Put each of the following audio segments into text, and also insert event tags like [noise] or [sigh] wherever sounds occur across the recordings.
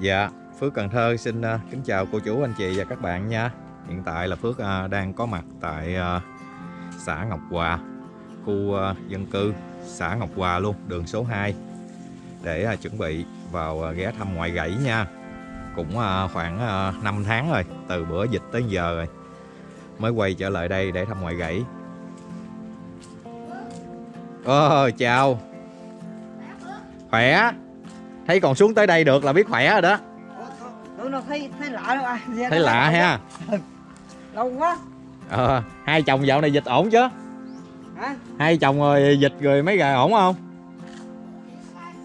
Dạ, Phước Cần Thơ xin uh, kính chào cô chú, anh chị và các bạn nha. Hiện tại là Phước uh, đang có mặt tại uh, xã Ngọc Hòa, khu uh, dân cư xã Ngọc Hòa luôn, đường số 2 để uh, chuẩn bị vào uh, ghé thăm ngoại gãy nha. Cũng uh, khoảng uh, 5 tháng rồi, từ bữa dịch tới giờ rồi. Mới quay trở lại đây để thăm ngoại gãy. Ồ, chào. Khỏe. Thấy còn xuống tới đây được là biết khỏe rồi đó. Tụi nó thấy thấy lạ đâu à. Dạ, Thấy lạ ha. Lâu quá. Ờ, hai chồng dạo này dịch ổn chứ? Hả? Hai chồng rồi dịch rồi mấy gà ổn không?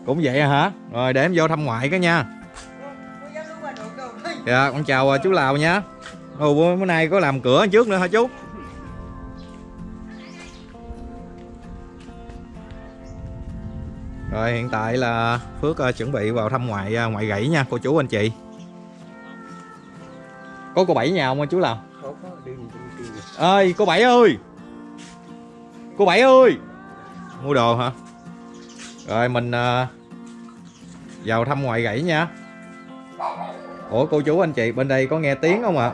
Cũng vậy hả? Rồi để em vô thăm ngoại cái nha. Dạ, con chào chú Lào nha. Ồ, bữa nay có làm cửa trước nữa hả chú? Rồi hiện tại là Phước ờ, chuẩn bị vào thăm ngoại ờ, ngoại gãy nha cô chú anh chị. Có cô Bảy nhà không chú đi đi đi. ơi cô bảy ơi! Cô bảy ơi! Mua đồ hả? Rồi mình uh, vào thăm ngoại gãy nha. Ủa cô chú anh chị bên đây có nghe tiếng không ạ?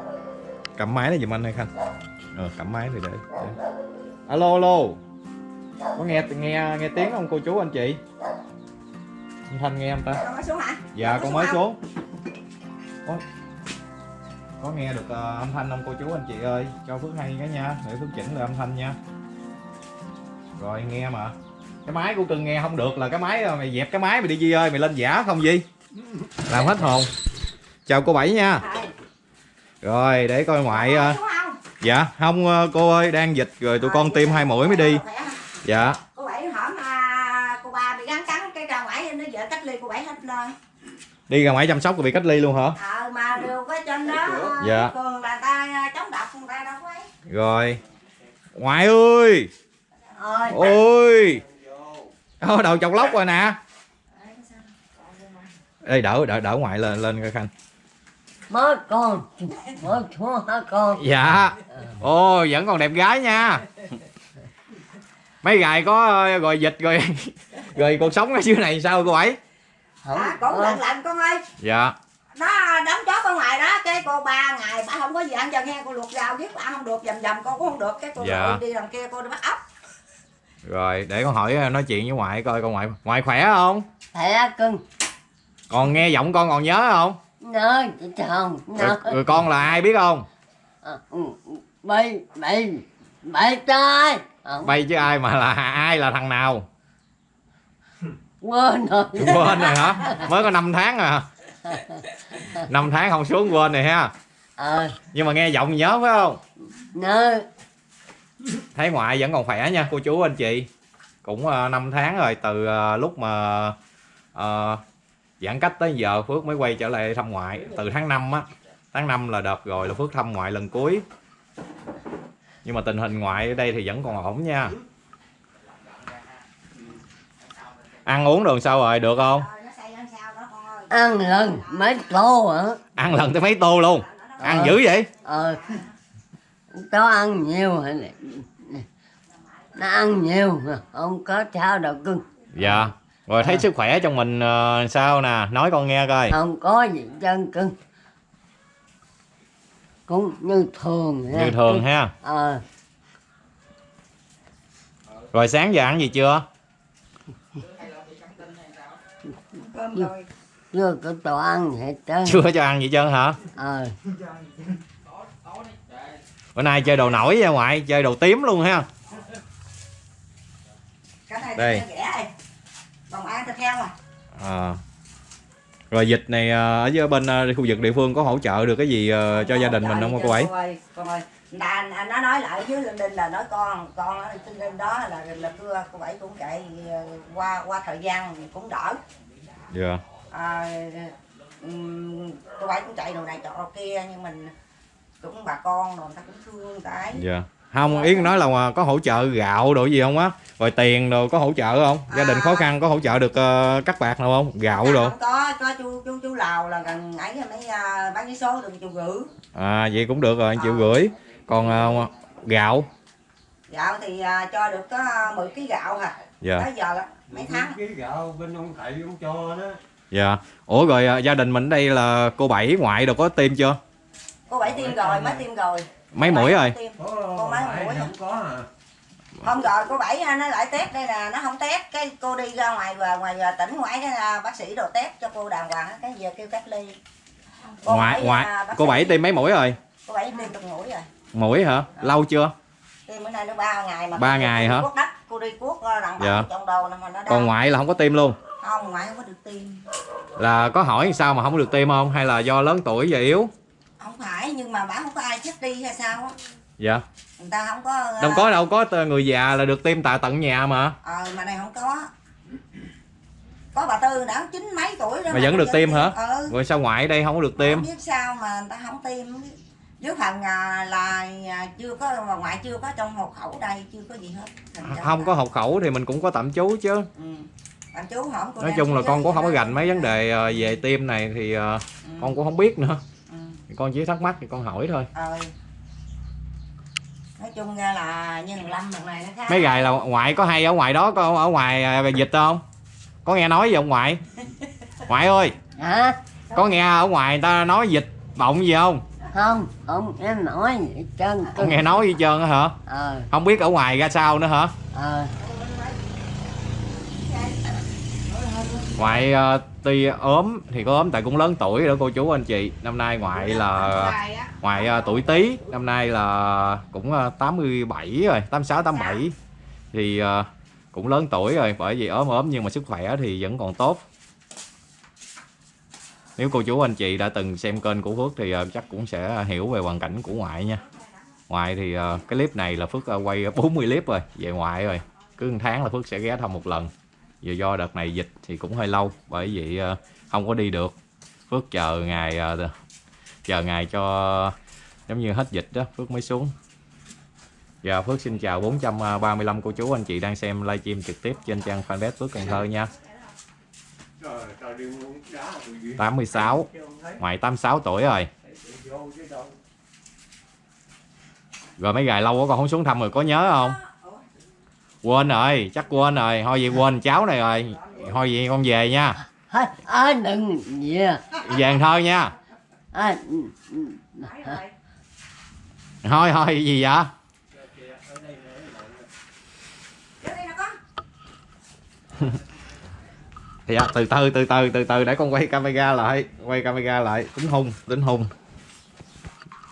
Cầm máy này giùm anh hay khanh. Ờ cầm máy thì để, để. alo alo có nghe nghe nghe tiếng không cô chú anh chị? Anh thanh nghe không ta? Con mới xuống hả? dạ Con mới xuống có, có nghe được ờ, âm thanh không cô chú anh chị ơi. Cho phước hay cái nha để phước chỉnh lại âm thanh nha. Rồi nghe mà. Cái máy của cưng nghe không được là cái máy ờ, mày dẹp cái máy mày đi Di ơi mày lên giả không Di làm hết hồn. Chào cô bảy nha. Rồi. rồi để coi ngoại ờ, không? dạ không ờ, cô ơi đang dịch rồi tụi con tiêm hai mũi mới đi? Dạ Cô bảy hổm à, cô ba bị gắn cắn cái ra ngoài nó vợ cách ly cô bảy hết lên. đi ra ngoài chăm sóc rồi bị cách ly luôn hả Ờ mà đều có trên đó. Dạ. Thường là ta chống độc người ta đâu có ấy. rồi ngoại ơi Ơi. ôi Ô, đầu chọc lóc rồi nè Ê, đỡ đỡ đỡ ngoại lên lên coi khanh mới con mới thua hả con dạ ồ vẫn còn đẹp gái nha mấy gài có ờ, rồi dịch rồi [laughs] rồi cuộc sống ở dưới này sao cô ấy? À, cũng lạnh lạnh con ơi. dạ. Nó đóng chó ở ngoài đó cái cô ba ngày bà không có gì ăn cho nghe cô luộc rau giết bà không được dầm dầm con cũng không được. Cái cô Dạ. đi đằng kia cô đi bắt ốc. [laughs] Rồi để con hỏi ờ, nói chuyện với ngoại coi con ngoại ngoại khỏe không? Thẻ cưng. Còn nghe giọng con còn nhớ không? Nơi chị chồng rồi, rồi con là ai biết không? Bay bay bay trai Không, bay chứ ai mà là ai là thằng nào? Quên rồi. Quên rồi hả? Mới có 5 tháng à. [laughs] Năm tháng không xuống quên rồi ha. Ờ. Nhưng mà nghe giọng nhớ phải không? Nơi thấy ngoại vẫn còn khỏe nha cô chú anh chị. Cũng uh, 5 tháng rồi từ ờ, lúc mà ờ, giãn cách tới giờ Phước mới quay trở lại thăm ngoại. Từ tháng 5 á tháng 5 là đợt rồi là Phước thăm ngoại lần cuối nhưng mà tình hình ngoại ở đây thì vẫn còn ổn nha. Ăn uống đường sao rồi được không? Ăn lần mấy tô hả? Ăn lần tới mấy tô luôn. Ăn dữ vậy? Ờ. Cháu ăn nhiều hả nó ăn nhiều không có sao đâu cưng. Dạ. Rồi thấy sức khỏe trong mình ờ, sao nè? Nói con nghe coi. Không có gì chân cưng cũng như thường như thường ha. Ờ. Rồi sáng giờ ăn gì chưa? Cơm rồi chưa có đồ ăn hết trơn chưa cho ăn gì trơn hả? Ờ. Bữa nay chơi đồ nổi nha ngoại chơi đồ tím luôn ha. Cái này Đây. đây rẻ đây. Còn ăn thịt heo à à. Rồi dịch này ờ, ở dưới bên ờ, khu vực địa phương có hỗ trợ được cái gì ờ, cho gia đình mình không cô ấy Cô ơi, con ơi. Anh nó nói lại với Linh Đinh là nói con con ở trên đinh đó là là thưa cô bảy cũng chạy qua qua thời gian cũng đỡ dạ à, cô bảy cũng chạy đồ này trọ kia nhưng mình cũng bà con rồi người ta cũng thương người ta ấy. Dạ. Không yến nói là ờ, có hỗ trợ gạo đồ gì không á? Rồi tiền đồ có hỗ trợ không? Gia đình khó khăn có hỗ trợ được ờ, cắt bạc nào không? Gạo đồ. không có có chú chú chú lào là gần ấy mấy uh, bán cái số đừng chịu gửi à vậy cũng được rồi anh chịu gửi còn ờ, gạo? Gạo thì à, cho được có 10 kg gạo hả? Dạ. Tới giờ là mấy tháng. cái gạo bên ông thầy ông cho đó. Dạ. Ủa rồi à, gia đình mình đây là cô bảy ngoại đâu có tiêm chưa? Cô bảy tiêm rồi mới tiêm rồi mấy mũi rồi. Có Cô mấy mũi không có à. hôm rồi cô bảy nó lại test đây là nó không test. Cái cô đi ra ngoài và ngoài à, tỉnh ngoại cái à, bác sĩ đồ test cho cô đàng hoàng á, cái giờ kêu cách ly. Cô ngoại ngoại. à, cô bảy tiêm mấy mũi rồi? Cô bảy tiêm được mũi rồi. Mũi hả? Lâu chưa? Tiêm bữa nay nó ba ngày mà Ba ngày hả? đất cô đi cuốc ờ, đằng Dạ. trong đầu mà nó còn ngoại là không có tiêm luôn? Không ngoại không có được tiêm. Là có hỏi sao mà không được tiêm không? Hay là do lớn tuổi và yếu không phải nhưng mà bảo không có ai chết đi hay sao á. Dạ. Người ta không có ờ, đâu có đâu có người già là được tiêm tại tận nhà mà. Ờ mà này không có. Có bà tư đã chín mấy tuổi rồi mà vẫn được tiêm hả? ừ. Rồi sao ngoại đây không có được tiêm? Không biết sao mà người ta không tiêm. Dưới phần à, là à, chưa có mà ngoại chưa có trong hộ khẩu đây chưa có gì hết. Ra không là- có hộ khẩu thì mình cũng có tạm trú chứ. Ừ. Chú hỏi cô nói chung là con cũng không có gành mấy vấn đề ờ, về tiêm này thì ờ, Ừ. con cũng không biết nữa con chỉ thắc mắc thì con hỏi thôi. Ờ. Nói chung ra là như thằng lâm thằng này nó khác. Mấy gài là ngoại có hay ở ngoài đó có ở ngoài ờ, dịch không? Có nghe nói gì ông ngoại? [laughs] Ngoại ơi. Hả? Có nghe ở ngoài người ta nói dịch bọng gì không? Không không em nói gì hết trơn. Không nghe nói gì trơn á hả? Ờ. Không biết ở ngoài ra sao nữa hả? Ờ. Ngoại ờ, tuy ốm thì có ốm tại cũng lớn tuổi rồi đó cô chú anh chị. Năm nay ngoại là ngoại ờ, tuổi tý năm nay là cũng ờ, 87 rồi 86 87 thì ờ, cũng lớn tuổi rồi bởi vì ốm ốm nhưng mà sức khỏe thì vẫn còn tốt. Nếu cô chú anh chị đã từng xem kênh của Phước thì ờ, chắc cũng sẽ hiểu về hoàn cảnh của ngoại nha. Ngoại thì ờ, cái clip này là Phước ờ, quay 40 clip rồi về ngoại rồi. Cứ một tháng là Phước sẽ ghé thăm một lần Giờ do đợt này dịch thì cũng hơi lâu, bởi vậy ờ, không có đi được. Phước chờ ngày ờ, chờ ngày cho giống như hết dịch đó, Phước mới xuống. Dạ Phước xin chào 435 cô chú anh chị đang xem livestream trực tiếp trên trang fanpage Phước Cần Thơ nha. 86 ngoài 86 tuổi rồi. Rồi mấy ngày lâu quá con không xuống thăm rồi, có nhớ không? Quên rồi chắc quên rồi. Thôi vậy quên cháu này rồi. Thôi vậy con về nha. À, đừng à. về Cần Thơ nha à, thôi thôi gì vậy? Thì [laughs] à, từ từ từ từ từ từ để con quay camera lại. Quay camera lại. Tính hung tính hung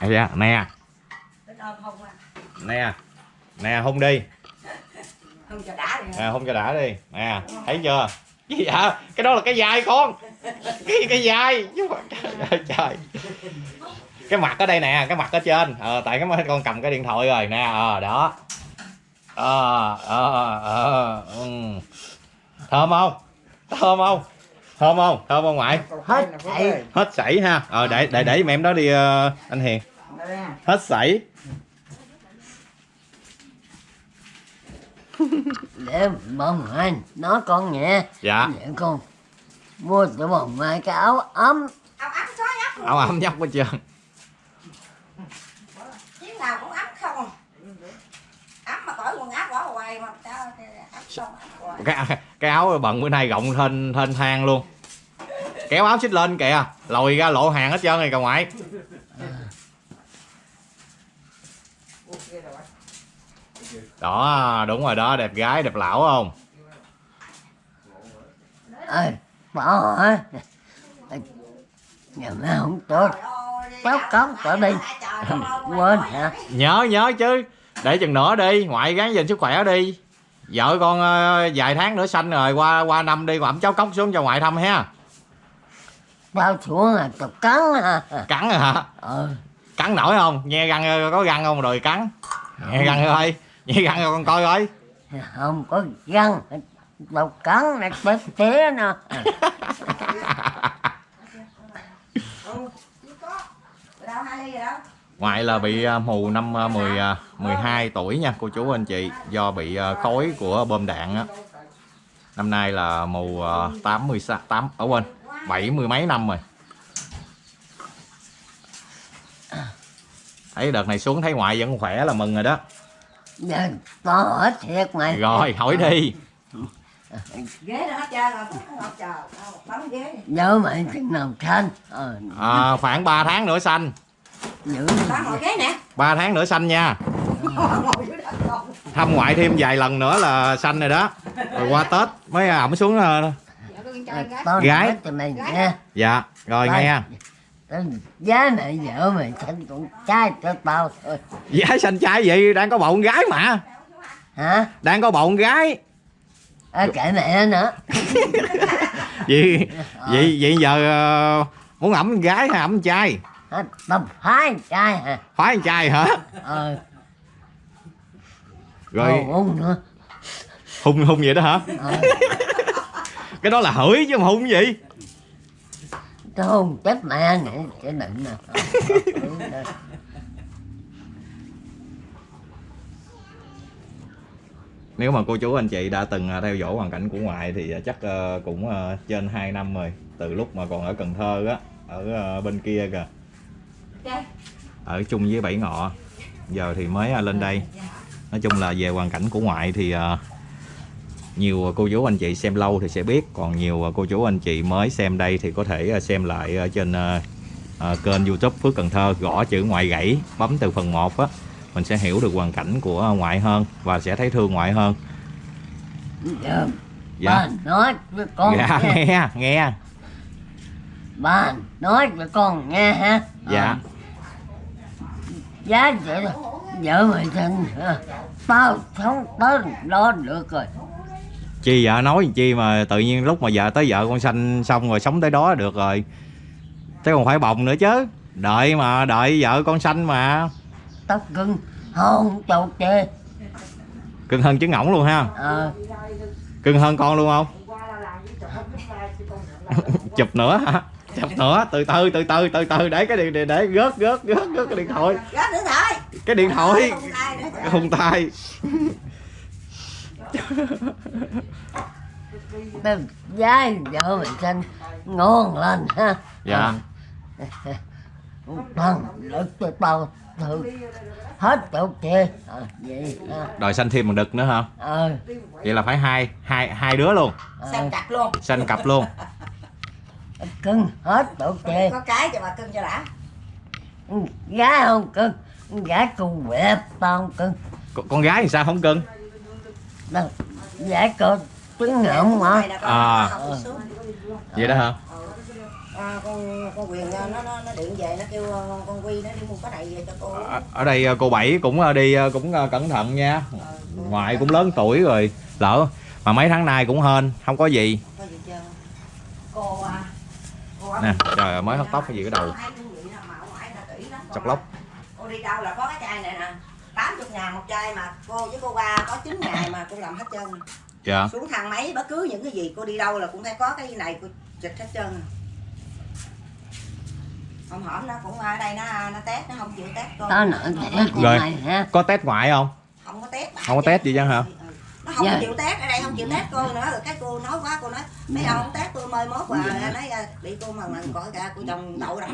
nè. Dạ, nè à. Nè nè hung đi không cho đã đi nè hung cho đã đi. Nè thấy chưa? Gì vậy cái đó là cái vai con. Cái cái chứ mà trời cái mặt ở đây nè cái mặt ở trên. Ờ tại cái con cầm cái điện thoại rồi nè. Ờ đó. Ờ ờ ờ ừ. thơm không? Thơm không? Thơm không? Thơm không ngoại? Hết thầy hết sảy ha. Ờ để để để giùm em đó đi ờ, anh hiền. Hết sảy để bông anh nói con nghe dạ. Để con. Mua cho bông mai cái áo ấm. Áo ấm ấm. Luôn áo ấm nhóc hết trơn chiến nào cũng ấm không. Ấm mà cởi quần áo bỏ hoài mà sao ấm xong ấm hoài. Cái cái áo bận bữa nay rộng thênh thênh thang luôn. Kéo áo xích lên kìa lòi ra lộ hàng hết trơn rồi cà ngoại đó đúng rồi đó đẹp gái đẹp lão không? Ơi bỏ hả? Nhà má không tốt. Báo cấm trở đi. quên hả? Nhớ nhớ chứ. Để chừng nữa đi ngoại gắng gìn sức khỏe đi. Vợ con ờ, vài tháng nữa sanh rồi qua qua năm đi ẩm cháu cốc xuống cho ngoại thăm ha. Bao xuống là tục cắn à cắn hả? Ờ cắn nổi không? Nghe răng có răng không? Rồi cắn. Nghe răng thôi nghe răng rồi con coi coi. Không có răng đâu cắn là bếp té nè. Đâu hai ly rồi đâu ngoại là bị ờ, mù năm ờ, 10 ờ, 12 tuổi nha cô chú anh chị do bị khói của bom đạn á. Năm nay là mù ờ, 80 8 ở quên 70 mấy năm rồi. Thấy đợt này xuống thấy ngoại vẫn khỏe là mừng rồi đó giờ to hết thiệt mày rồi hỏi đi. Ghế nó hết trơn rồi phút nó ngọt chờ. Đâu bấm ghế nhớ mày chừng nào thanh ờ. À, khoảng 3 tháng nữa xanh giữ bấm ngồi ghế nè. 3 tháng nữa xanh nha. Ngồi con thăm ngoại thêm vài lần nữa là xanh rồi đó. Rồi qua tết mới ẩm xuống ờ, Gái. nói cho mày nha. dạ rồi nghe giá mày vợ mày thanh con trai cho tao thôi. Giá xanh trai vậy đang có bầu con gái mà. Hả? Đang có bầu con gái. À, kệ mẹ nữa. [laughs] Vậy vậy vậy giờ ờ, muốn ẩm con gái hay ẩm con trai tao phái trai hả? Phái con trai hả? Ờ. Rồi. Ồ, uống nữa. Hung hung vậy đó hả? Ờ. [laughs] Cái đó là hửi chứ mà hung gì tao không chết mẹ nữa cái định nè nếu mà cô chú anh chị đã từng ờ, theo dõi hoàn cảnh của ngoại thì ờ, chắc ờ, cũng ờ, trên 2 năm rồi từ lúc mà còn ở Cần Thơ á ở ờ, bên kia kìa. Ở chung với Bảy Ngọ giờ thì mới ờ, lên đây. Nói chung là về hoàn cảnh của ngoại thì nhiều cô chú anh chị xem lâu thì sẽ biết còn nhiều ờ, cô chú anh chị mới xem đây thì có thể ờ, xem lại ở trên ờ, ờ, kênh youtube Phước Cần Thơ gõ chữ ngoại gãy bấm từ phần 1 á mình sẽ hiểu được hoàn cảnh của ngoại hơn và sẽ thấy thương ngoại hơn. Giờ dạ. Bà nói với con dạ nghe. nghe nghe. Nói với con nghe ha. Dạ. Ờ, giá là vợ mày hả? tao sống tới đó được rồi chi vợ nói chi mà tự nhiên lúc mà vợ tới vợ con sanh xong rồi sống tới đó được rồi. Chứ còn phải bồng nữa chứ. Đợi mà đợi vợ con sanh mà. Tao cưng không chầu chê. Cưng hơn trứng ngỗng luôn ha. Ờ. Cưng hơn con luôn không? [laughs] Chụp nữa hả? Chụp nữa. Từ từ từ từ từ từ. Để cái điện để, để gớt gớt gớt gớt cái điện thoại. Gác nữa thôi. Cái điện thoại. Hùng tay [laughs] tao giá vợ mày sinh ngon lên ha. Dạ. Bằng được cho tao thử. Hết chỗ chê ờ vậy ha. Đòi sanh thêm một đực nữa hả? Ờ. Vậy là phải hai hai hai đứa luôn. Ờ, xem cặp luôn. Sanh cặp luôn. Cưng hết chỗ chê có cái cho bà cưng cho đã. Gái không cưng gái cùng quẹp tao không cưng. Con, con gái thì sao không cưng? Đâu gái có trứng ngỗng mà À. vậy đó hả? À, con con quyền nó nó nó điện về nó kêu con quy nó đi mua cái này về cho cô. Ở, ở đây ờ, cô bảy cũng ờ, đi cũng cẩn thận nha. Ngoại cũng lớn tuổi rồi. Lỡ mà mấy tháng nay cũng hên không có gì. Có gì chưa cô à cô nè trời ơi, mới hớt tóc cái gì cái đầu. Chọc lóc. Cô đi đâu là có cái chai này nè. 80 ngàn một chai mà. Cô với cô ba có 9 ngày mà cô làm hết trơn dạ. Xuống thang máy bất cứ những cái gì cô đi đâu là cũng phải có cái này cô chịch hết trơn hôm hổm nó cũng ở đây nó nó test nó không chịu test cô. Nói thiệt Rồi. ha có test ngoại không? Không có test Không có test gì chứ hả? Ừ. nó không Dạ. chịu test ở đây không chịu test cô nữa. Rồi cái cô nói quá cô nói mấy ông không test tôi mời mốt và nói à, bị cô mà mình gọi ra cô chồng đậu đó.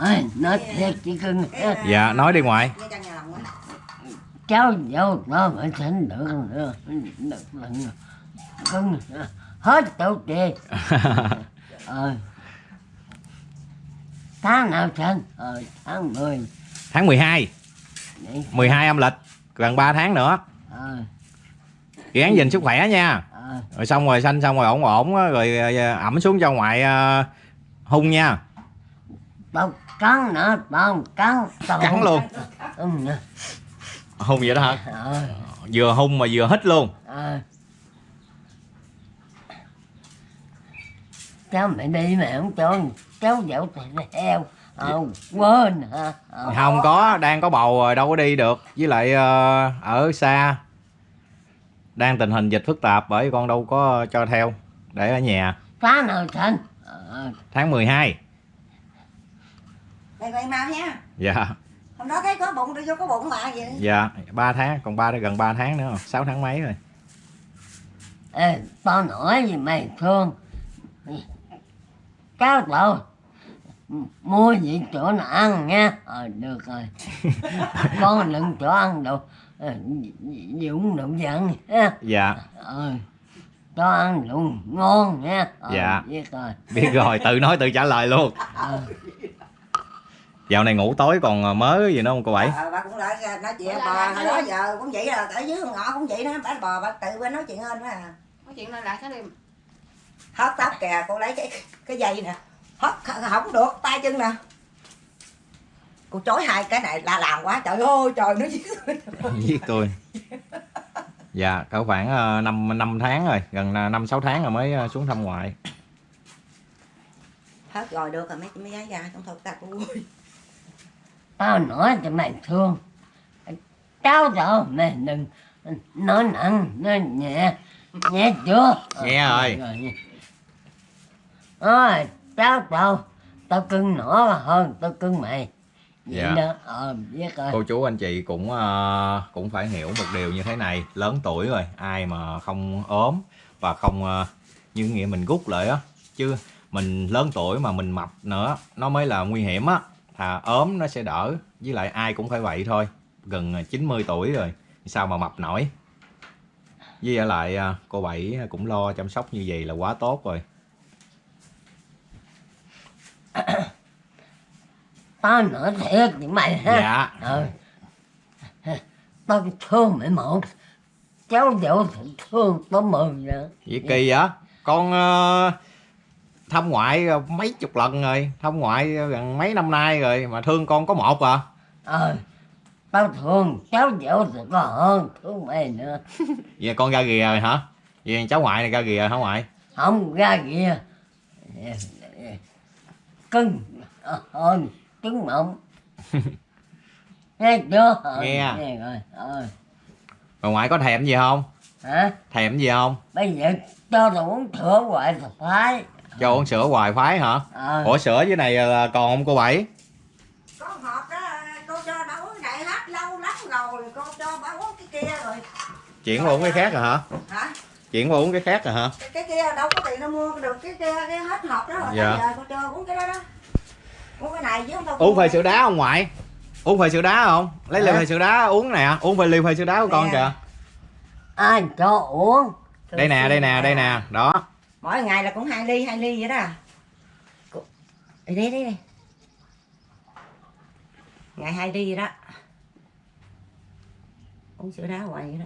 Ôi, nói thiệt chị cưng. À, dạ nói đi ngoại nghe chân nhà lòng quá. Cháu dâu nó phải sinh được nữa được lần cưng hết chỗ [laughs] chê ờ. Tháng nào sinh ờ tháng 10 tháng 12 vậy 12 âm lịch gần 3 tháng nữa. Ờ. Gắng gìn sức khỏe nha. Ờ. Rồi xong rồi xanh xong rồi ổn ổn rồi ờ, ẩm xuống cho ngoại ờ, hung nha. Tao cắn nữa tao cắn cắn luôn. Ừ, hung vậy đó hả? Ờ. Vừa hung mà vừa hít luôn. Ờ cháu mày đi mày không cho cháu dậu thì theo ờ quên hả? Ờ. Không có đang có bầu rồi đâu có đi được. Với lại ờ, ở xa đang tình hình dịch phức tạp bởi con đâu có cho theo để ở nhà. Tháng nào sinh ờ. Tháng 12 đây vậy mau nha. Dạ. Hôm đó thấy có bụng tôi vô có bụng mà vậy. Dạ 3 tháng còn ba gần 3 tháng nữa 6 tháng mấy rồi. Ê, tao nói gì mày thương Cháu tao Mua gì chỗ nào ăn nha. Ờ được rồi. [laughs] Con đừng chỗ ăn đâu Ờ, Dũng đừng giận ha. Dạ. Ờ cho ăn luôn ngon nha. Ờ, Dạ. biết rồi. Biết rồi tự nói tự trả lời luôn. Ờ, dạo này ngủ tối còn mớ gì nữa không cô bảy? Ờ, bà cũng lại ra nói chuyện bò hồi đó giờ cũng vậy rồi ở dưới ngõ cũng vậy đó bà bò bà tự bên nói chuyện hơn đó à. Nói chuyện lại lại cái đêm hớt tóc kìa cô lấy cái cái dây nè. Hớt không được tay chân nè. Cô chối hai cái này là làm quá trời ơi trời nó [laughs] giết tôi. Dạ cỡ khoảng ờ, năm năm tháng rồi gần ờ, năm sáu tháng rồi mới ờ, xuống thăm ngoại. Hết rồi được rồi mấy mấy gái ra trong thật ta cô ơi tao nói cho mày thương. Cháu rồi mày đừng nói nặng nói nhẹ. Nhẹ chưa? Ờ, Nghe rồi. Ôi, cháu tao tao cưng nó hơn tao cưng mày. Vậy Dạ. đó ờ biết rồi. Cô chú anh chị cũng ờ, cũng phải hiểu một điều như thế này. Lớn tuổi rồi ai mà không ốm và không ờ, như nghĩa mình rút lại á. Chứ mình lớn tuổi mà mình mập nữa nó mới là nguy hiểm á. Thà ốm nó sẽ đỡ với lại ai cũng phải vậy thôi. Gần 90 tuổi rồi sao mà mập nổi? Với lại ờ, cô bảy cũng lo chăm sóc như vậy là quá tốt rồi [coughs] tao nói thiệt với mày ha. Dạ. Ờ. Tao thương mày một cháu thì thương tao mừng nữa Vậy kỳ vậy? Con ờ, thăm ngoại mấy chục lần rồi, thăm ngoại gần mấy năm nay rồi mà thương con có một à. ờ. Tao thương cháu dỗ thì có hơn thương mày nữa. [laughs] Vậy con ra rìa rồi hả? Vậy cháu ngoại này ra rìa hả ngoại? không ra kìa cưng hơn trứng mộng nghe chưa Ờ, Nghe. nghe rồi ờ Mà ngoại có thèm gì không? hả Thèm gì không? bây giờ cho tao uống sữa hoài phải Cho uống sữa hoài phái hả? ờ Ủa sữa dưới này là còn không cô Bảy? có hộp đó cô cho bà uống đại hát lâu lắm rồi cô cho bà uống cái kia rồi Chuyển qua uống cái khác rồi hả? hả Chuyển qua uống cái khác rồi hả? cái, cái kia đâu có tiền đâu mua được cái kia cái hết hộp đó rồi Dạ. giờ cô cho uống cái đó đó uống cái này chứ không đâu Uống phê sữa đá không ngoại? Uống phê sữa đá không? Lấy ly Hả? phê sữa đá uống nè, uống phê ly phê sữa đá của con kìa. ai cho uống Đây nè, đây nè, đây nè, đó. mỗi ngày là cũng hai ly hai ly vậy đó đây đây đây ngày hai ly vậy đó uống sữa đá hoài vậy đó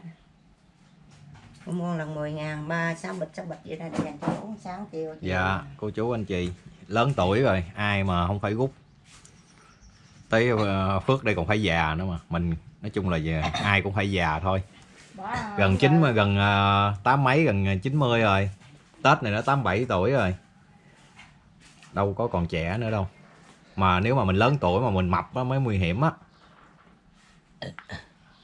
Cô mua lần 10 ngàn ba sáu bịch sáu bịch vậy ra để dành cho uống sáng chiều. Dạ, cô chú anh chị lớn tuổi rồi, ai mà không phải rút. Tới ờ, Phước đây còn phải già nữa mà. Mình nói chung là về, ai cũng phải già thôi. Gần chín mà gần ờ, tám mấy gần 90 rồi. Tết này nó 87 tuổi rồi. Đâu có còn trẻ nữa đâu. Mà nếu mà mình lớn tuổi mà mình mập á mới nguy hiểm á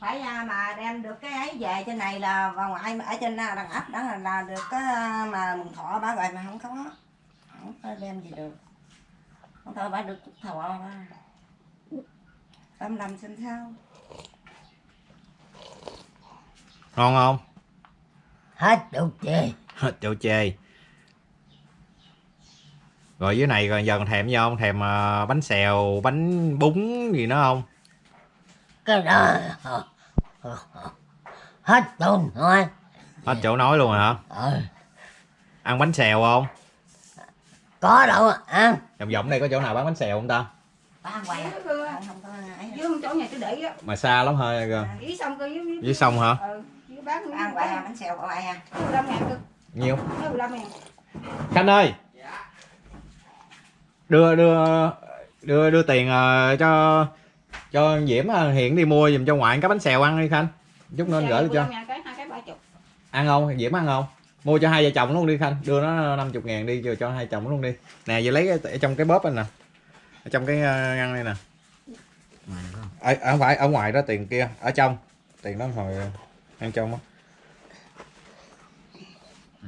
phải à, mà đem được cái ấy về trên này là vào ngoại ở trên à, đằng ấp đó là, là được cái à, mà mừng thọ bà rồi mà không có không có đem gì được không thôi bà được chút thọ ba tâm lầm xin sao Ngon không? hết đâu chê Châu chê. Rồi dưới này còn giờ còn thèm gì không? Thèm bánh xèo, bánh bún gì nữa không? cái đó [laughs] hết tôi nói Hết chỗ nói luôn rồi hả? ờ Ăn bánh xèo không? có đâu ăn Vòng vòng đây có chỗ nào bán bánh xèo không ta? hoài à? không không có ấy dưới con chỗ nhà tôi để á Mà xa lắm hơi kìa. dưới sông cơ dưới Dưới sông hả? ừ bán ăn hoài à, bánh xèo của ai à 15 ngàn cơ Nhiêu? 15 ngàn Khanh ơi. Đưa đưa đưa đưa tiền ờ, cho cho Diễm ờ, hiện đi mua giùm cho ngoại cái bánh xèo ăn đi Khanh. Chút nữa anh gửi cho. 15 ngàn cái cái Ăn không? Diễm ăn không? Mua cho hai vợ chồng luôn đi Khanh. Đưa nó 50 ngàn đi cho, cho hai chồng luôn đi. Nè giờ lấy ở trong cái bóp anh nè. Ở trong cái ờ, ngăn đây nè. Ở, không phải ở ngoài đó tiền kia ở trong tiền đó hồi ăn trong á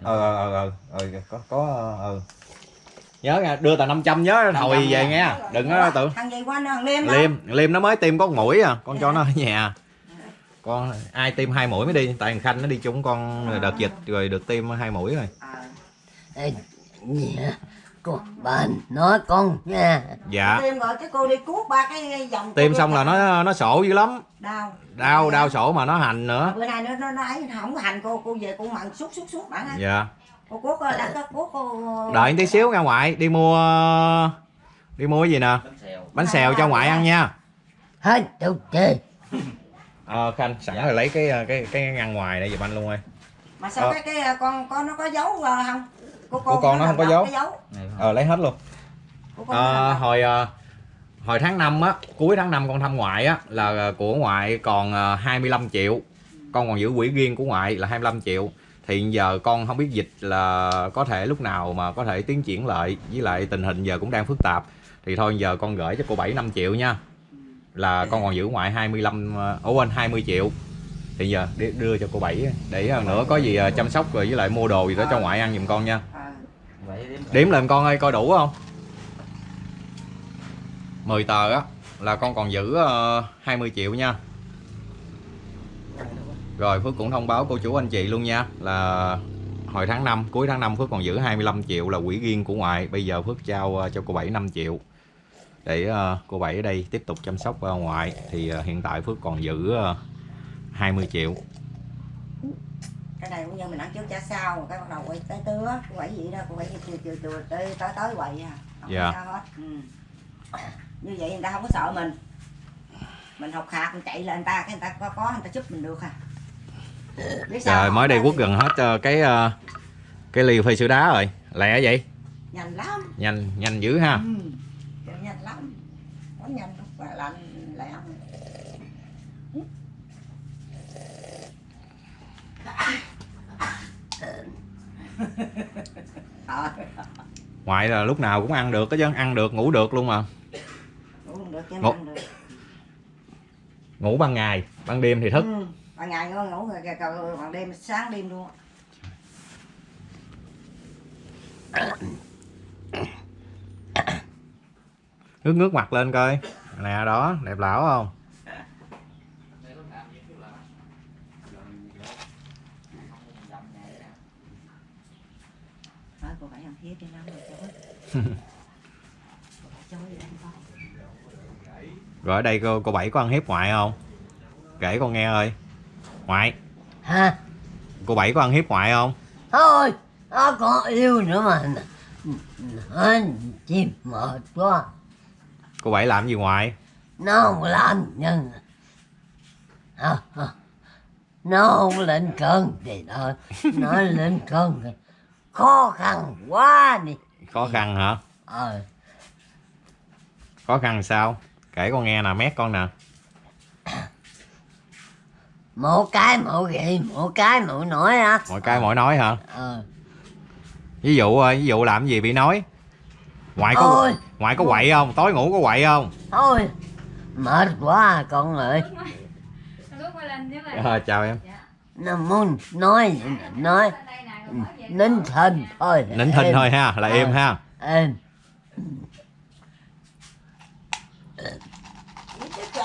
ờ ờ ờ ờ ờ có có ờ nhớ nha đưa tờ 500 nhớ hồi về nghe. Đừng có tự thằng gì qua thằng liêm liêm liêm nó mới tiêm có mũi à con cho nó ở nhà. Con ai tiêm hai mũi mới đi tại thằng khanh nó đi chung con đợt dịch rồi được tiêm hai mũi rồi. Ờ. Ê, cô bà nói con nha. Dạ. Tiêm rồi cái cô đi cuốc ba cái dòng tiêm xong là nó. nó sổ dữ lắm. Đau. Đau đau sổ mà nó hành nữa. Bữa nay nó nó nó ấy không hành cô cô về cô mặn suốt suốt suốt bạn dạ cô ờ, đã có cuốc cô đợi tí xíu ra ngoại đi mua đi mua cái gì nè? Bánh xèo. Cho ngoại ăn nha. Hết chơi [laughs] ờ khanh sẵn rồi lấy cái cái cái ngăn ngoài để giùm anh luôn ơi. Mà sao Ờ. cái cái ờ, con con nó có dấu ờ, không? Của Của con nó không có dấu. dấu. Ờ lấy hết luôn. Con Ờ, hồi ờ, hồi tháng 5 á cuối tháng 5 con thăm ngoại á là ờ, của ngoại còn ờ, 25 triệu. Con còn giữ quỹ riêng của ngoại là 25 triệu thì giờ con không biết dịch là có thể lúc nào mà có thể tiến triển lại với lại tình hình giờ cũng đang phức tạp. Thì thôi giờ con gửi cho cô 7 5 triệu nha. Là con còn giữ ngoại 25 ờ, ủa quên 20 triệu. Thì giờ đưa cho cô 7 để ờ, nữa có gì ờ, chăm sóc rồi với lại mua đồ gì đó cho ngoại ăn giùm con nha. Ờ. Đếm lên con ơi coi đủ không? 10 tờ á là con còn giữ ờ, 20 triệu nha Rồi Phước cũng thông báo cô chú anh chị luôn nha Là hồi tháng 5 cuối tháng 5 Phước còn giữ 25 triệu là quỹ riêng của ngoại. Bây giờ Phước trao ờ, cho cô Bảy 5 triệu Để ờ, cô Bảy ở đây tiếp tục chăm sóc ờ, ngoại. Thì hiện tại Phước còn giữ ờ, 20 triệu. Cái này cũng như mình ăn trước trả sau cái bắt đầu quay tới tứa quậy gì đó quậy chiều chiều chiều tới tới tới quậy à không Dạ. có sao hết. Ừ. như vậy người ta không có sợ mình. Mình học hạt mình chạy lên người ta cái người ta có có người ta giúp mình được à Trời không? mới đây quất gần hết ờ, cái ờ, cái ly phê sữa đá rồi Lẹ vậy nhanh lắm Nhanh nhanh dữ ha ừ. Nhanh lắm quá nhanh mà lạnh lẹ ngoại là lúc nào cũng ăn được cái chứ ăn được ngủ được luôn mà ngủ Ngủ. ngủ ban ngày ban đêm thì thức Ừ. Ban ngày ngủ ngủ rồi còn ban đêm sáng đêm luôn. [coughs] ngước ngước mặt lên coi. Nè đó đẹp lão không? Rồi ở đây cô cô bảy có ăn hiếp ngoại không? Kể con nghe ơi ngoại. Ha cô bảy có ăn hiếp ngoại không? Thôi nó còn yêu nữa mà. Nó chim mệt quá. Cô bảy làm gì ngoại? Nó không làm nhân à, à. nó không lên cơn thì thôi. Nó lên cơn thì khó khăn quá đi. Khó khăn hả? Ờ. Khó khăn sao? Kể con nghe nè mét con nè một cái một gậy một cái một nói á. Mọi cái mỗi nói hả? Ờ. Ví dụ ơi ví dụ làm gì bị nói ngoại có Ôi. ngoại có quậy không? Tối ngủ có quậy không? Thôi mệt quá à, con ơi. À, chào em. Nó muốn nói gì? Nói nín thinh thôi. Nín thinh thôi ha là Ờ. im ha. Em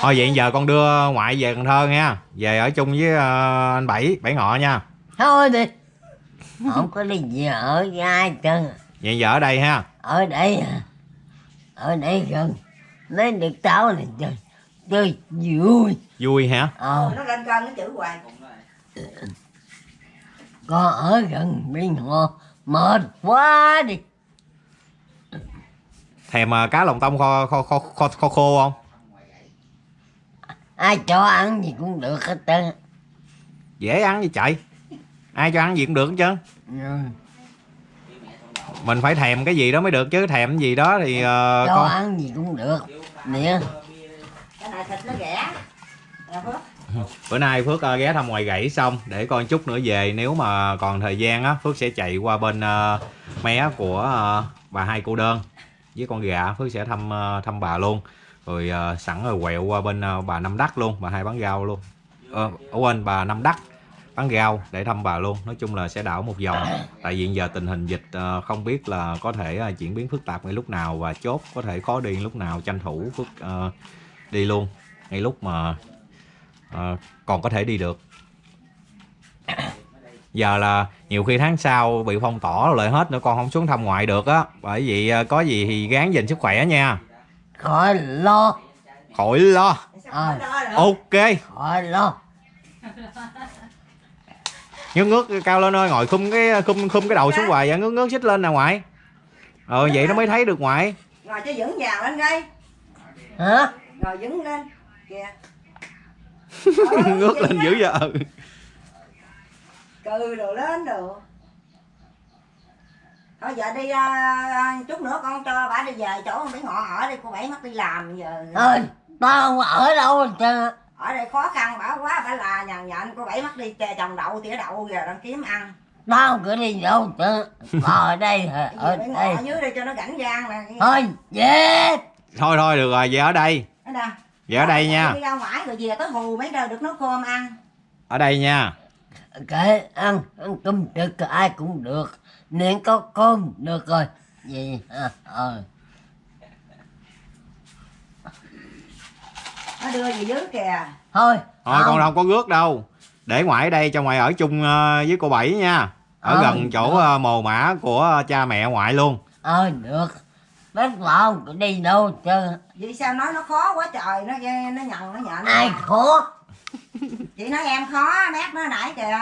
thôi vậy giờ con đưa ngoại về Cần Thơ nha. Về ở chung với ờ, anh bảy bảy ngọ nha. Thôi đi. Không có đi gì ở ai chân vậy giờ ở đây ha. Ở đây à. ở đây gần. Lấy được táo này chơi chơi vui. Vui hả? Ờ. Nó lên cơn nó chữ hoài. con ở gần bên họ mệt quá đi. Thèm ờ, cá lòng tông kho kho kho kho, kho khô không ai cho ăn gì cũng được hết trơn. Dễ ăn gì chạy ai cho ăn gì cũng được hết trơn. Ừ. mình phải thèm cái gì đó mới được chứ thèm cái gì đó thì ờ, cho con ăn gì cũng được. Nè. Cái này thịt nó rẻ. Bữa nay phước ờ, ghé thăm ngoài gãy xong để coi chút nữa về. Nếu mà còn thời gian á phước sẽ chạy qua bên ờ, mé của bà hai cô đơn. Với con gà phước sẽ thăm thăm bà luôn rồi uh, sẵn rồi quẹo qua bên uh, bà năm đắc luôn bà hai bán rau luôn. Ờ, ở quên bà năm đắc bán rau để thăm bà luôn. Nói chung là sẽ đảo một vòng. Tại vì giờ tình hình dịch uh, không biết là có thể uh, diễn biến phức tạp ngay lúc nào và chốt có thể khó đi lúc nào tranh thủ phức uh, đi luôn ngay lúc mà uh, còn có thể đi được. Giờ là nhiều khi tháng sau bị phong tỏa lại hết nữa con không xuống thăm ngoại được á. Bởi vì có gì thì gán dành sức khỏe nha khỏi lo. Khỏi lo. Được? ok. Khỏi lo. Ngước ngước cao lên ơi ngồi khum cái khum khum cái đầu xuống hoài vậy ngước ngước xích lên nè ngoại. Ờ vậy nó mới thấy được ngoại. Ngồi cho vững vàng lên đây. Hả? Ngồi vững lên. Kìa. [laughs] Ngước lên dữ vậy. Ừ. cừ đồ lên đồ thôi giờ đi à, chút nữa con cho bà đi về chỗ mấy ngọ ở đây cô bảy mất đi làm giờ. Ơi tao không ở đâu trơn ở đây khó khăn bả quá bả là nhằn nhện cô bảy mất đi chè trồng đậu tỉa đậu giờ đang kiếm ăn. Tao không có đi đâu trơn ở đây ở đây. ở dưới đây cho nó rảnh rang nè thôi về thôi thôi được rồi về ở đây. Về ở đây nha. đi ra ngoài rồi về tới hù mấy đời được nấu cơm ăn. Ở đây nha. Kệ ăn ăn cơm trực ai cũng được nên có cơm được rồi. Gì? Hả ờ. Nó đưa về dưới kìa. Thôi. Thôi con đâu có rước đâu. Để ngoại ở đây cho ngoại ở chung ờ, với cô bảy nha. Ở Ờ, gần chỗ được. ờ, mồ mã của cha mẹ ngoại luôn. Ờ được. Bác bảo không có đi đâu trơn vậy sao nói nó khó quá trời. Nó nó nhằn nó nhện ai khó? Chị nói em khó mát nó nãy kìa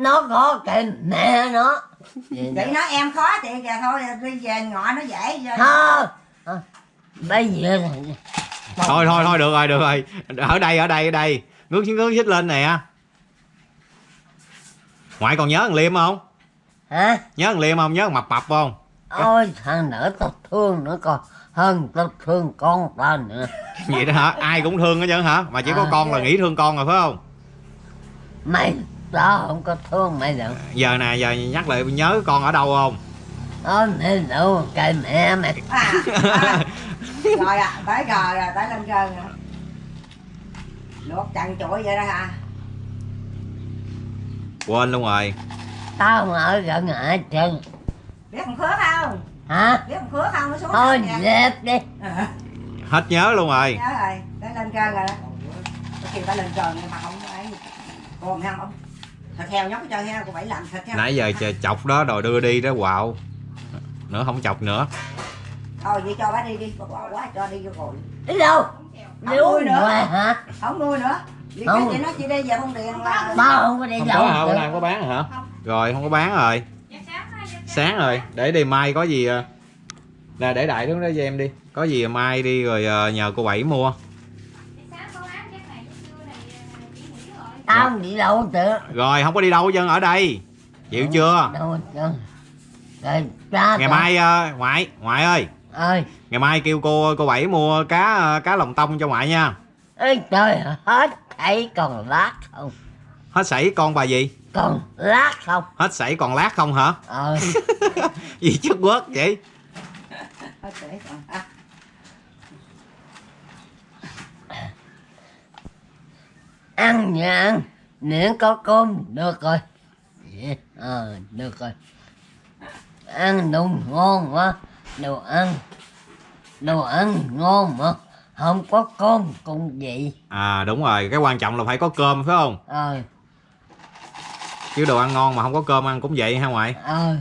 nó khó kệ mẹ nó. Vậy chị nói em khó chị kìa thôi đi về ngọ nó dễ Thôi, bây giờ thôi thôi thôi được rồi được rồi. Ở đây ở đây ở đây. Ngước ngước xích lên nè. Ngoại còn nhớ thằng liêm không? Hả? Nhớ thằng liêm không? Nhớ thằng mập mập không? Ôi thằng nữa tao thương nữa con hơn tao thương con tao nữa. Vậy đó hả? Ai cũng thương hết trơn hả? Mà chỉ có À. con là nghĩ thương con rồi phải không? Mày tao không có thương mày đâu giờ nè giờ nhắc lại nhớ con ở đâu không? Ôi mẹ đâu kệ mẹ mày [laughs] à, à. rồi à tới rồi rồi tới lên cơn rồi. Luộc chằn chuỗi vậy đó hả? Quên luôn rồi. Tao không ở gần ai trơn biết thằng khứa không? Hả? Biết thằng khứa không? Nó xuống thôi dẹp đi. À, [laughs] hết nhớ luôn rồi. Nhớ rồi tới lên cơn rồi đó. Có khi ta lên nhưng mà không ấy. Còn không thịt heo nhóc cho heo cô bảy làm thịt heo. Nãy giờ chờ chọc đó rồi đưa đi đó quạo. Nữa không chọc nữa. Thôi vậy cho bác đi đi bội quá cho đi vô rồi. Đi đâu? Không nuôi nữa. hả? Không nuôi nữa. Vì Không. cái chị nói chị đi về không điện là tao không có đi không có hả? Bữa nay không có bán hả? Rồi không có bán rồi. Sáng dạ sáng rồi. Để đi mai có gì à, nè để đại đứng đó cho em đi. Có gì mai đi rồi à, nhờ cô bảy mua rồi. tao không đi đâu hết trơn rồi không có đi đâu hết trơn ở đây. Chịu chưa? Đâu hết trơn. Rồi cha ngày mai à, ngoại ngoại ơi. Ơi. Ngày mai kêu cô cô bảy mua cá à, cá lòng tông cho ngoại nha. Ơi trời hết thấy còn lát không? Hết sảy con bà gì? Còn lát không? Hết sảy còn lát không hả? Ờ. [laughs] Gì chất quất vậy? Thôi để còn- à, ăn nha. Ăn miễn có cơm được rồi. Dạ, ờ được rồi. Ăn đồ ngon mà đồ ăn đồ ăn ngon mà. Không có cơm cũng vậy. À đúng rồi. Cái quan trọng là phải có cơm phải không? Ờ. Chứ đồ ăn ngon mà không có cơm ăn cũng vậy ha ngoại? Ờ.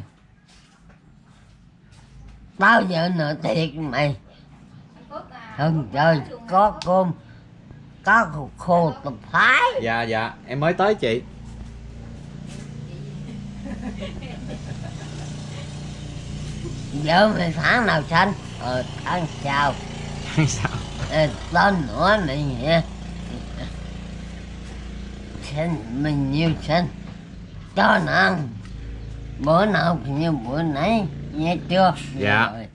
Bao giờ nữa thiệt mày? À, hơn trời có cơm có khô, khô tập thái dạ dạ. Em mới tới chị. Vợ mày tháng nào sanh ờ tháng sau sao Ê, tên nữa này nhỉ. Sinh mình nhiêu sinh cho nó ăn bữa nào cũng như bữa nãy. Nghe chưa? Dạ. Rồi.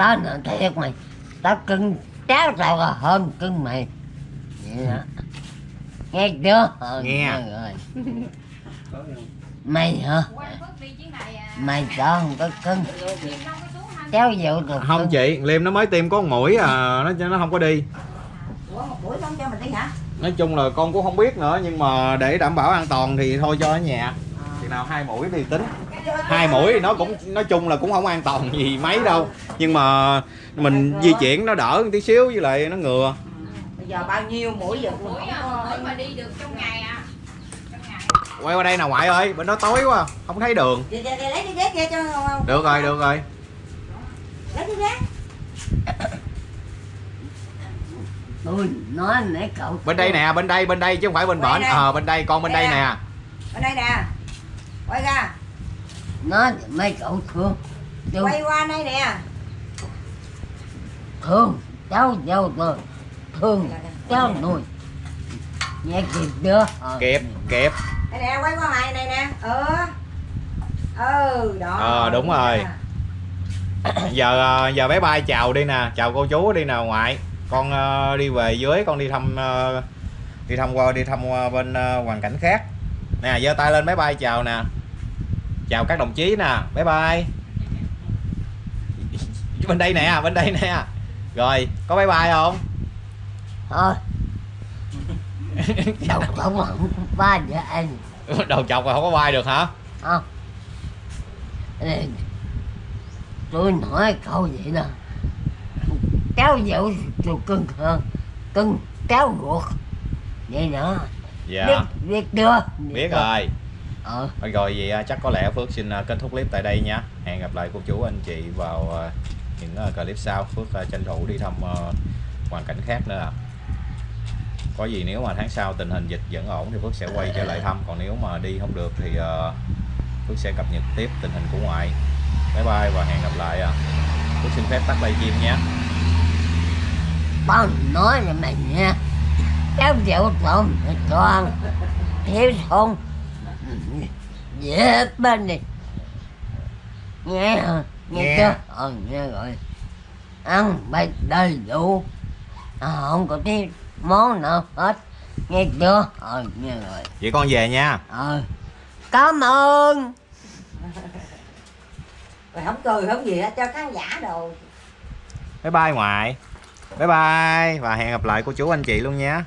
Tao nói thiệt mày. Tao cưng cháu tao là hơn cưng mày. Vậy đó nghe chưa? Ờ, Nghe. rồi. Mày hả? Mày sao không có cưng. Cháu dụ được không chị liêm nó mới tiêm có một mũi à nó nó không có đi. Ủa một buổi không cho mình đi hả? Nói chung là con cũng không biết nữa nhưng mà để đảm bảo an toàn thì thôi cho ở nhà. Thì nào hai mũi thì tính hai mũi thì nó cũng nói chung là cũng không an toàn gì mấy đâu. Nhưng mà mình di chuyển nó đỡ một tí xíu với lại nó ngừa. Giờ bao nhiêu mũi giờ Mũi à, có mũi mà đi được trong ngày à. Trong ngày. Quay qua đây nào ngoại ơi bên đó tối quá không thấy đường. Lấy cái ghét cho không được rồi được rồi. Lấy cái ghét tôi nói mấy cậu bên đây nè bên đây bên đây chứ không phải bên bển. ờ bên đây con bên đây nè. bên đây nè. Quay ra nói mấy cậu thương. Tôi quay qua đây nè. thương cháu dâu tôi thương cháu nuôi. Nghe kịp chưa? Ờ. kịp kịp. Đây nè quay qua mày này nè. Ừ ừ đó. Ờ, đúng rồi. [coughs] giờ giờ bé bay chào đi nè chào cô chú đi nè ngoại. Con ờ, đi về dưới con đi thăm ờ, đi thăm qua đi thăm qua bên ờ, hoàn cảnh khác. Nè giơ tay lên bé bay chào nè chào các đồng chí nè bé bay [laughs] bên đây nè bên đây nè. Rồi có bé bay không? Thôi. [laughs] Đâu không không ba với anh đầu chọc mà không có bay được hả? Không Ê, tôi nói câu vậy nè. Cháu dâu tôi cưng hơn cưng cháu ruột. Vậy nữa. Dạ. Biết biết chưa? Biết rồi ờ. Thôi rồi vậy à, chắc có lẽ Phước xin à, kết thúc clip tại đây nha. Hẹn gặp lại cô chú anh chị vào à, những clip sau. Phước tranh thủ đi thăm à, hoàn cảnh khác nữa à. Có gì nếu mà tháng sau tình hình dịch vẫn ổn thì Phước sẽ quay trở lại thăm. Còn nếu mà đi không được thì à, Phước sẽ cập nhật tiếp tình hình của ngoại. Bye bye và hẹn gặp lại à. Phước xin phép tắt livestream nhé tao nói là mày nha cháu tôi mày toàn thiếu thốn dễ bên đi. Nghe hả? nghe, Nghe. chưa? Ờ nghe rồi. Ăn bày đầy đủ. À, không có thiếu món nào hết. Nghe chưa? Ờ nghe rồi. Vậy con về nha. Ờ. Cảm ơn. Rồi không cười không gì hết cho khán giả đồ. Bye bye ngoại. Bye bye. Và hẹn gặp lại cô chú anh chị luôn nha